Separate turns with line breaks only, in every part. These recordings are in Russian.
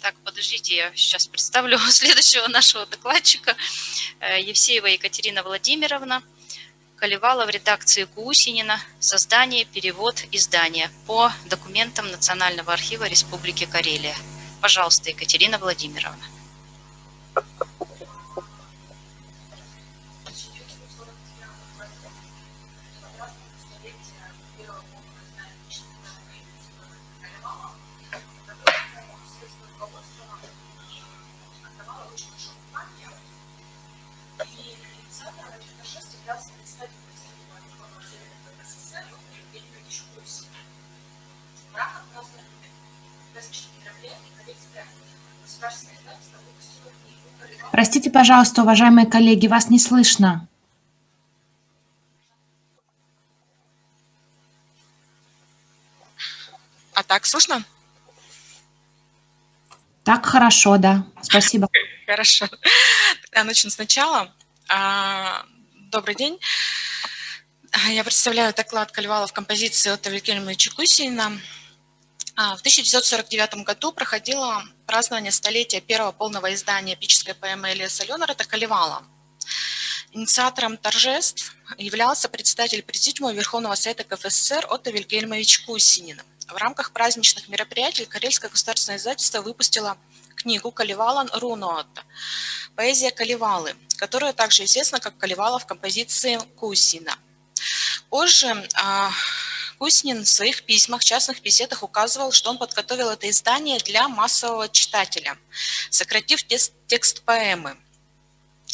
Так, подождите, я сейчас представлю следующего нашего докладчика. Э, Евсеева Екатерина Владимировна. Колевала в редакции Кусинина. Создание, перевод, издание по документам Национального архива Республики Карелия. Пожалуйста, Екатерина Владимировна.
Простите, пожалуйста, уважаемые коллеги, вас не слышно.
А так слышно?
Так хорошо, да. Спасибо.
Хорошо. Тогда начну сначала. А, добрый день. Я представляю доклад Кальвала в композиции от Вильгельма Чекусина. А, в 1949 году проходило празднование столетия первого полного издания эпической поэмы Элиаса Ленарета «Калевала». Инициатором торжеств являлся председатель Президиума Верховного Совета КФСР Отто Вильгельмович Кусинин. В рамках праздничных мероприятий Карельское государственное издательство выпустило книгу «Калевалан Руноотта» «Поэзия Калевалы», которая также известна как Калевала в композиции Кусина. Позже а, Куснин в своих письмах, частных беседах указывал, что он подготовил это издание для массового читателя, сократив текст поэмы.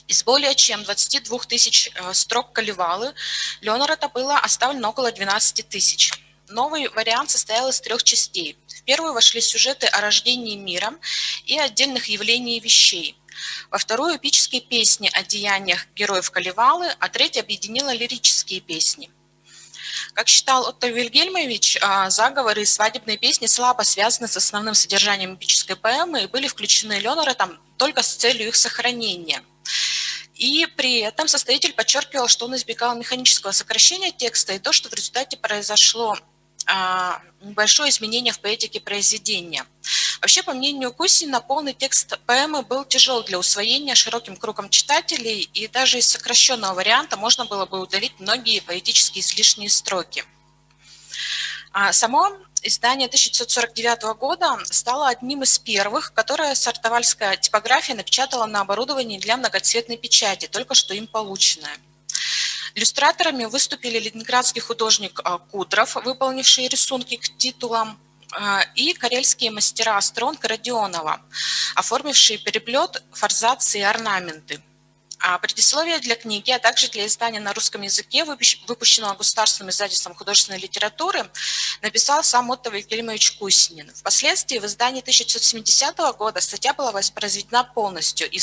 Из более чем 22 тысяч э, строк Калевалы Леонарда было оставлено около 12 тысяч. Новый вариант состоял из трех частей. В первую вошли сюжеты о рождении мира и отдельных явлений вещей. Во вторую – эпические песни о деяниях героев Калевалы, а третья объединила лирические песни. Как считал Отто Вильгельмович, а, заговоры и свадебные песни слабо связаны с основным содержанием эпической поэмы и были включены Леноретом только с целью их сохранения. И при этом составитель подчеркивал, что он избегал механического сокращения текста и то, что в результате произошло а, небольшое изменение в поэтике произведения. Вообще, по мнению Кусина, полный текст поэмы был тяжел для усвоения широким кругом читателей, и даже из сокращенного варианта можно было бы удалить многие поэтические излишние строки. А само издание 1949 года стало одним из первых, которое сартовальская типография напечатала на оборудовании для многоцветной печати, только что им полученное. Иллюстраторами выступили ленинградский художник а, Кудров, выполнивший рисунки к титулам, и карельские мастера Стронг Родионова, оформившие переплет, форзации и орнаменты. А предисловие для книги, а также для издания на русском языке, выпущенного государственным издательством художественной литературы, написал сам Отто Вильгельмович Кусинин. Впоследствии в издании 1970 года статья была воспроизведена полностью. И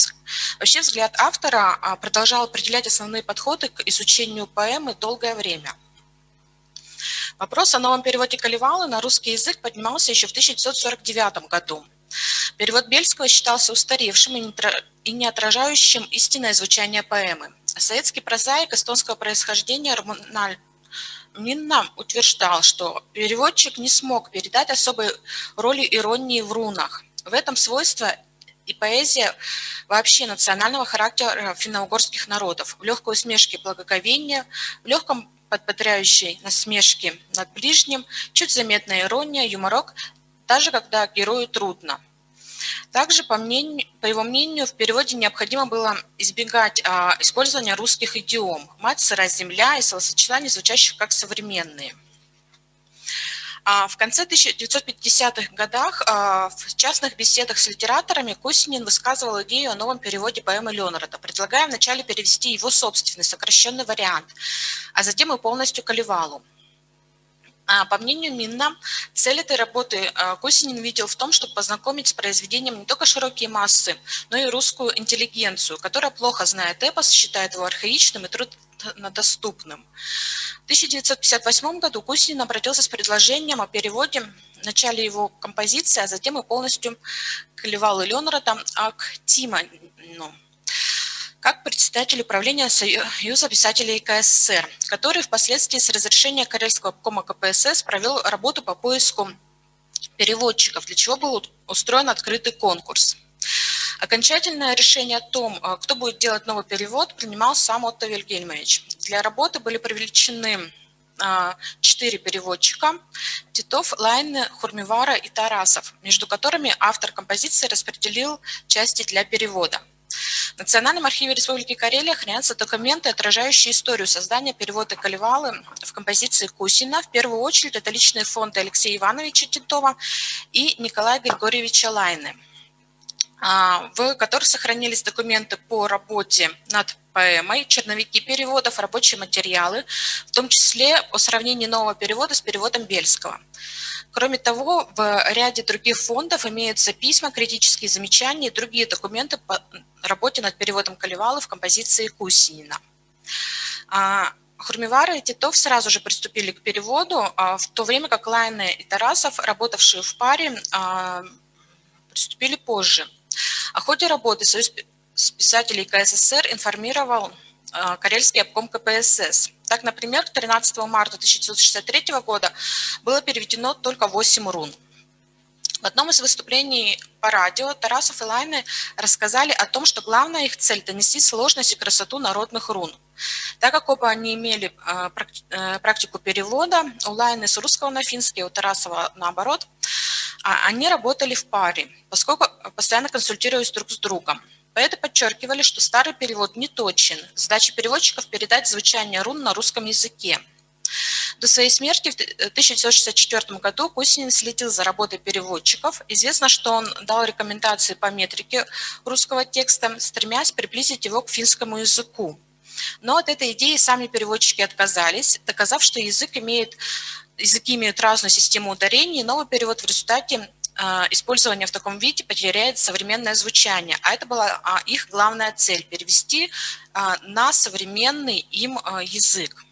вообще взгляд автора а, продолжал определять основные подходы к изучению поэмы долгое время. Вопрос о новом переводе Калевалы на русский язык поднимался еще в 1949 году. Перевод Бельского считался устаревшим и не отражающим истинное звучание поэмы. Советский прозаик эстонского происхождения Романаль Минна утверждал, что переводчик не смог передать особой роли иронии в рунах. В этом свойство и поэзия вообще национального характера финно-угорских народов, в легкой усмешке благоговения, в легком подбодряющей насмешки над ближним, чуть заметная ирония, юморок, даже когда герою трудно – также, по, мнению, по его мнению, в переводе необходимо было избегать а, использования русских идиом «мать, сырая земля» и словосочетаний, звучащих как современные. А в конце 1950-х годах а, в частных беседах с литераторами Кусинин высказывал идею о новом переводе поэмы Леонарда, предлагая вначале перевести его собственный сокращенный вариант, а затем и полностью Калевалу. А, по мнению Минна, цель этой работы Косинин видел в том, чтобы познакомить с произведением не только широкие массы, но и русскую интеллигенцию, которая плохо знает эпос, считает его архаичным и труднодоступным. В 1958 году Кусинин обратился с предложением о переводе в начале его композиции, а затем и полностью Клевал и Ленрада Актима, ну, как председатель управления Союза писателей КССР, который впоследствии с разрешения Карельского обкома КПСС провел работу по поиску переводчиков, для чего был устроен открытый конкурс. Окончательное решение о том, а, кто будет делать новый перевод, принимал сам Отто Вильгельмович. Для работы были привлечены а, четыре переводчика – Титов, Лайны, Хурмивара и Тарасов, между которыми автор композиции распределил части для перевода. В Национальном архиве Республики Карелия хранятся документы, отражающие историю создания перевода Калевалы в композиции Кусина. В первую очередь это личные фонды Алексея Ивановича Титова и Николая Григорьевича Лайны. А, в которых сохранились документы по работе над поэмой, черновики переводов, рабочие материалы, в том числе о сравнении нового перевода с переводом Бельского. Кроме того, в ряде других фондов имеются письма, критические замечания и другие документы по работе над переводом Каливалы в композиции Кусинина. А, Хурмивара и Титов сразу же приступили к переводу, а, в то время как Лайны и Тарасов, работавшие в паре, приступили позже – о ходе работы Союз писателей КССР информировал э, Карельский обком КПСС. Так, например, 13 марта 1963 года было переведено только 8 рун. В одном из выступлений по радио Тарасов и Лайны рассказали о том, что главная их цель – донести сложность и красоту народных рун. Так как оба они имели э, э, практику перевода, у Лайны с русского на финский, у Тарасова наоборот – они работали в паре, поскольку постоянно консультировались друг с другом. Поэты подчеркивали, что старый перевод не точен. Задача переводчиков – передать звучание рун на русском языке. До своей смерти в 1964 году Кусинин следил за работой переводчиков. Известно, что он дал рекомендации по метрике русского текста, стремясь приблизить его к финскому языку. Но от этой идеи сами переводчики отказались, доказав, что язык имеет языки имеют разную систему ударений, новый перевод в результате а, использования в таком виде потеряет современное звучание. А это была а, их главная цель – перевести а, на современный им язык.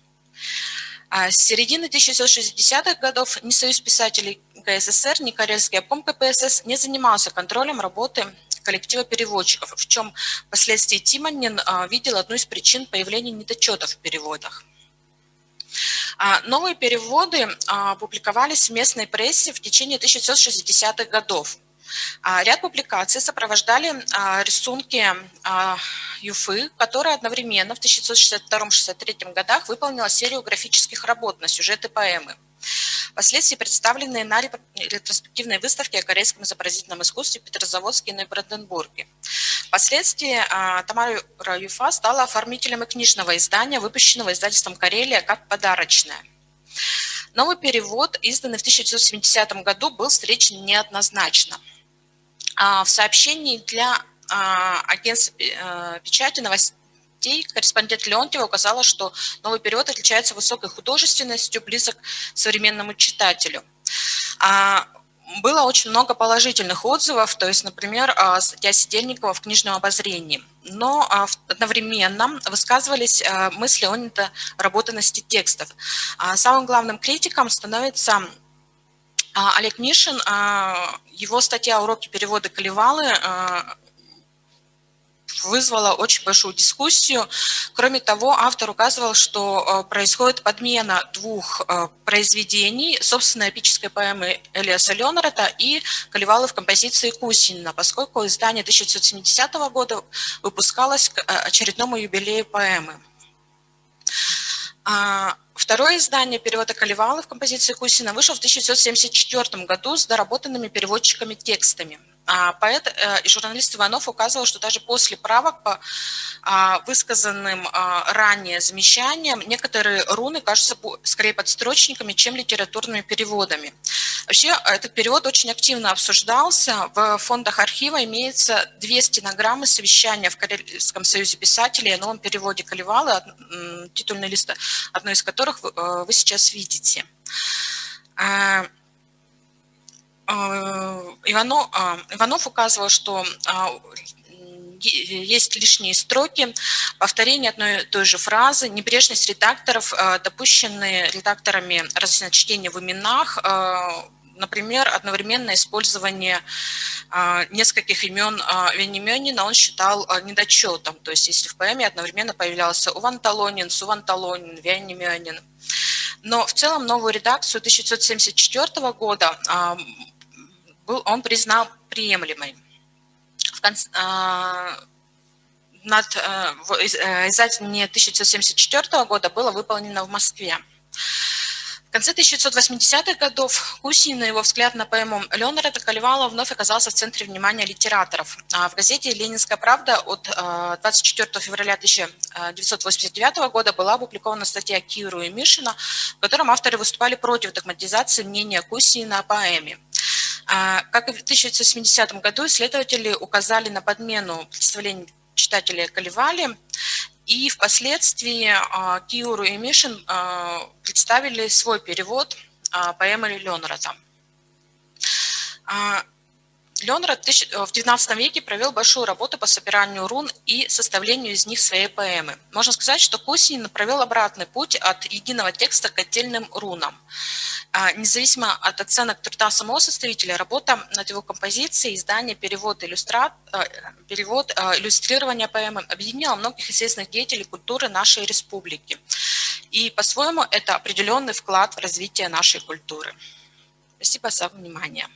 С середины 1960-х годов ни Союз писателей КССР, ни Карельский обком КПСС не занимался контролем работы коллектива переводчиков, в чем впоследствии Тимонин видел одну из причин появления недочетов в переводах. А, новые переводы а, публиковались в местной прессе в течение 1960-х годов. А, ряд публикаций сопровождали рисунки Юфы, которая одновременно в 1962-63 годах выполнила серию графических работ на сюжеты поэмы впоследствии представленные на ретроспективной выставке о корейском изобразительном искусстве в Петрозаводске и Бранденбурге. Впоследствии а, Тамара Юфа стала оформителем и книжного издания, выпущенного издательством «Карелия» как подарочное. Новый перевод, изданный в 1970 году, был встречен неоднозначно. А, в сообщении для а, агентства э, печати новостей корреспондент Леонтьева указала, что новый перевод отличается высокой художественностью, близок к современному читателю. А, было очень много положительных отзывов, то есть, например, статья Сидельникова в книжном обозрении. Но одновременно высказывались мысли о недоработанности текстов. Самым главным критиком становится Олег Мишин. Его статья «Уроки перевода Калевалы» вызвала очень большую дискуссию. Кроме того, автор указывал, что происходит подмена двух произведений, собственной эпической поэмы Элиаса Ленарета и Каливалы в композиции Кусинина, поскольку издание 1970 года выпускалось к очередному юбилею поэмы. А, второе издание перевода Каливалы в композиции Кусина вышло в 1974 году с доработанными переводчиками текстами – поэт э, и журналист Иванов указывал, что даже после правок по а, высказанным а, ранее замечаниям некоторые руны кажутся скорее подстрочниками, чем литературными переводами. Вообще этот перевод очень активно обсуждался. В фондах архива имеется две стенограммы совещания в Карельском союзе писателей о новом переводе Каливалы, титульный лист одной из которых вы э, сейчас видите. А, Иванов, а, Иванов указывал, что а, есть лишние строки, повторение одной и той же фразы, небрежность редакторов, допущенные редакторами разночтения в именах, например, одновременное использование нескольких имен Венименина он считал недочетом. То есть если в поэме одновременно появлялся Уванталонин, Суванталонин, Венименин. Но в целом новую редакцию 1974 года был, он признал приемлемой. В конце, над издательством 1974 года было выполнено в Москве. В конце 1980-х годов Кусин и его взгляд на поэму Леонарда Калевала вновь оказался в центре внимания литераторов. А в газете «Ленинская правда» от 24 э, февраля 1989 года была опубликована статья Киру и Мишина, в котором авторы выступали против догматизации мнения Кусина о поэме. А, как и в 1970 году, исследователи указали на подмену представлений читателей Каливали и впоследствии а, Киуру и Мишин а, представили свой перевод поэмы Ленрата. Ленрад в XIX веке провел большую работу по собиранию рун и составлению из них своей поэмы. Можно сказать, что Кусинин провел обратный путь от единого текста к отдельным рунам. А, независимо от оценок труда самого составителя, работа над его композицией, издание, перевод, иллюстрат, а, перевод, а, иллюстрирование поэмы объединила многих известных деятелей культуры нашей республики. И по-своему это определенный вклад в развитие нашей культуры. Спасибо за внимание.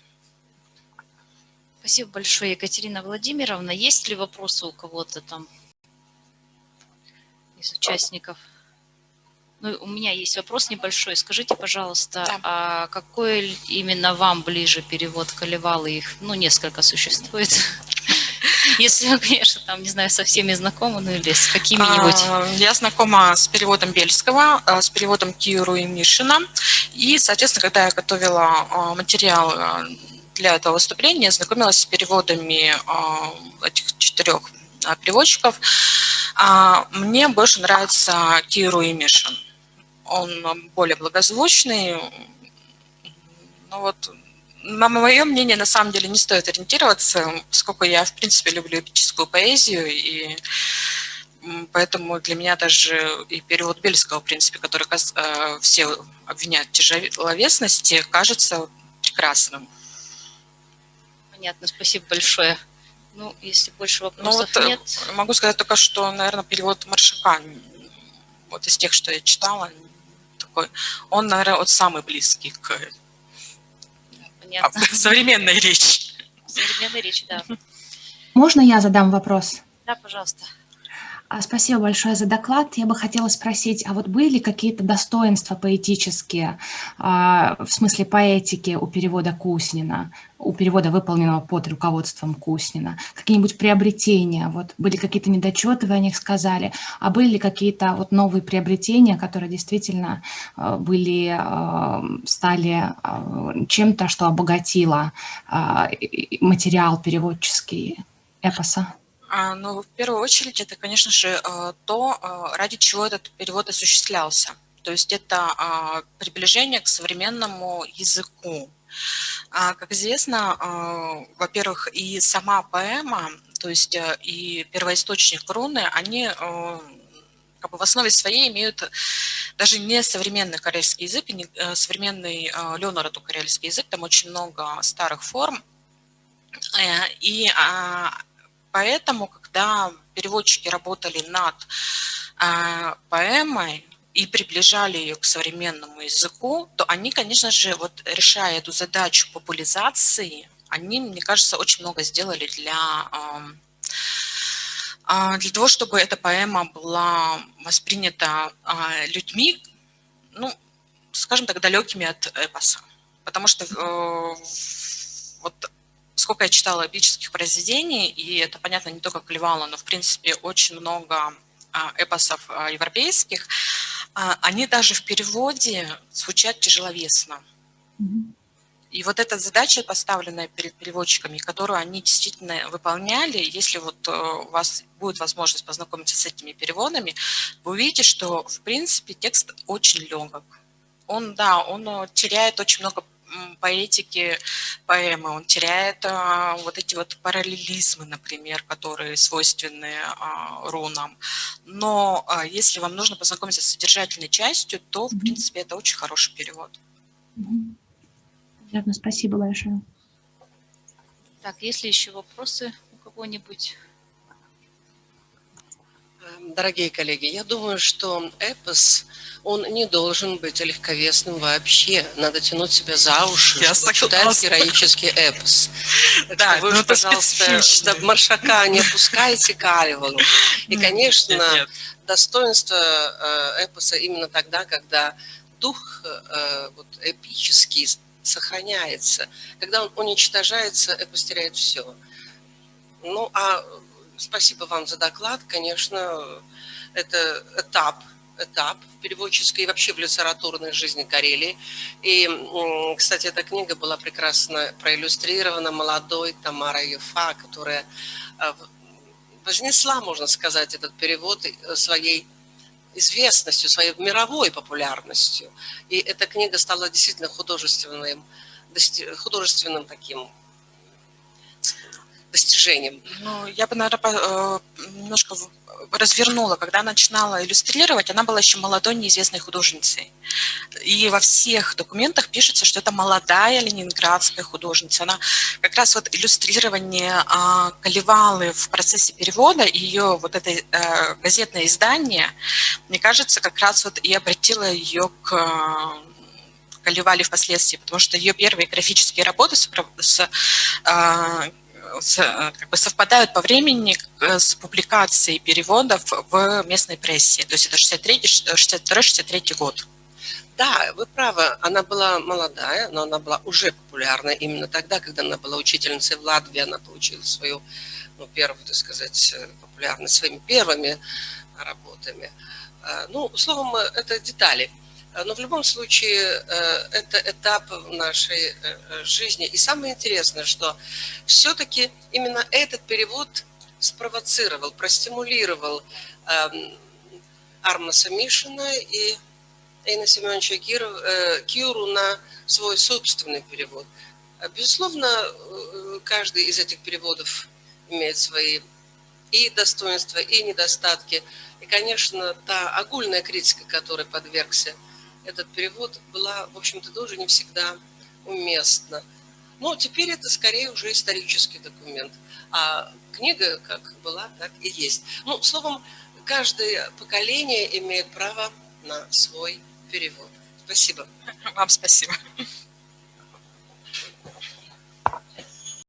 Спасибо большое, Екатерина Владимировна. Есть ли вопросы у кого-то там из участников? Ну, у меня есть вопрос небольшой. Скажите, пожалуйста, да. а какой именно вам ближе перевод Колевалы? Их, ну, несколько существует. Если вы, конечно, там, не знаю, со всеми знакомы, ну или с какими-нибудь. А,
я знакома с переводом Бельского, а, с переводом Киру и Мишина. И, соответственно, когда я готовила а, материал для этого выступления, знакомилась с переводами этих четырех переводчиков. Мне больше нравится Киру и Мишин он более благозвучный. Ну вот, на мое мнение, на самом деле не стоит ориентироваться, поскольку я, в принципе, люблю эпическую поэзию, и поэтому для меня даже и перевод Бельского, в принципе, который э, все обвиняют в тяжеловесности, кажется прекрасным.
Понятно, спасибо большое. Ну, если больше вопросов ну, вот нет...
Могу сказать только, что, наверное, перевод Маршака, вот из тех, что я читала, такой, он, наверное, вот самый близкий к Понятно. современной речи.
Современной речи, да.
Можно я задам вопрос?
Да, пожалуйста.
А, спасибо большое за доклад. Я бы хотела спросить, а вот были ли какие-то достоинства поэтические, а, в смысле поэтики у перевода Куснина, у перевода, выполненного под руководством Куснина? Какие-нибудь приобретения? Вот были какие-то недочеты, вы о них сказали, а были ли какие-то вот новые приобретения, которые действительно а, были, стали чем-то, что обогатило материал переводческий эпоса?
А, ну, в первую очередь, это, конечно же, э, то, э, ради чего этот перевод осуществлялся. То есть это а, приближение к современному языку. А, как известно, во-первых, и сама поэма, то есть э, и первоисточник руны, они как бы в основе своей имеют даже не современный корейский язык, не современный Леонарду корейский язык, там очень много старых форм. И Поэтому, когда переводчики работали над э, поэмой и приближали ее к современному языку, то они, конечно же, вот решая эту задачу популяризации, они, мне кажется, очень много сделали для, э, для того, чтобы эта поэма была воспринята э, людьми, ну, скажем так, далекими от эпоса. Потому что вот сколько я читала эпических произведений, и это, понятно, не только Клевала, но, в принципе, очень много а, эпосов а, европейских, а, они даже в переводе звучат тяжеловесно. И вот эта задача, поставленная перед переводчиками, которую они действительно выполняли, если вот э, у вас будет возможность познакомиться с этими переводами, вы увидите, что, в принципе, текст очень легок. Он, да, он э, теряет очень много поэтики поэмы, он теряет а, вот эти вот параллелизмы, например, которые свойственны а, рунам. Но а, если вам нужно познакомиться с содержательной частью, то, в принципе, это очень хороший перевод.
Понятно, спасибо большое.
Так, есть ли еще вопросы у кого-нибудь?
Дорогие коллеги, я думаю, что эпос, он не должен быть легковесным вообще. Надо тянуть себя за уши,
Я
чтобы читать героический эпос.
Да,
вы
ну
пожалуйста, до маршака не опускайте Калевалу. И, конечно, достоинство э, эпоса именно тогда, когда дух э, вот, эпический сохраняется. Когда он уничтожается, эпос теряет все. Ну, а спасибо вам за доклад. Конечно, это этап, этап в переводческой и вообще в литературной жизни Карелии. И, кстати, эта книга была прекрасно проиллюстрирована молодой Тамарой Ефа, которая э, вознесла, можно сказать, этот перевод э, своей известностью, своей мировой популярностью. И эта книга стала действительно художественным, художественным таким достижением.
Ну, я бы, наверное, немножко в- развернула. Когда начинала иллюстрировать, она была еще молодой неизвестной художницей. И во всех документах пишется, что это молодая ленинградская художница. Она как раз вот иллюстрирование а, Калевалы в процессе перевода, ее вот это э, газетное издание, мне кажется, как раз вот и обратило ее к а, Калевале впоследствии, потому что ее первые графические работы с, с, э, как бы совпадают по времени э, с публикацией переводов в местной прессе. То есть это 62-63 год.
Да, вы правы, она была молодая, но она была уже популярна именно тогда, когда она была учительницей в Латвии, она получила свою, ну, первую, так сказать, э, популярность своими первыми работами. Э, Ну, словом, э, это детали. Э, Но в любом случае э, это этап нашей э, жизни. И самое интересное, что все-таки именно этот перевод спровоцировал, простимулировал эм, Армаса Мишина и Эйна Семеновича Киуру на свой собственный перевод. Безусловно, каждый из этих переводов имеет свои и достоинства, и недостатки. И, конечно, та огульная критика, которой подвергся этот перевод, была, в общем-то, тоже не всегда уместна. Но теперь это скорее уже исторический документ. А книга как была, так и есть. Ну, словом, каждое поколение имеет право на свой перевод. Спасибо.
Вам спасибо.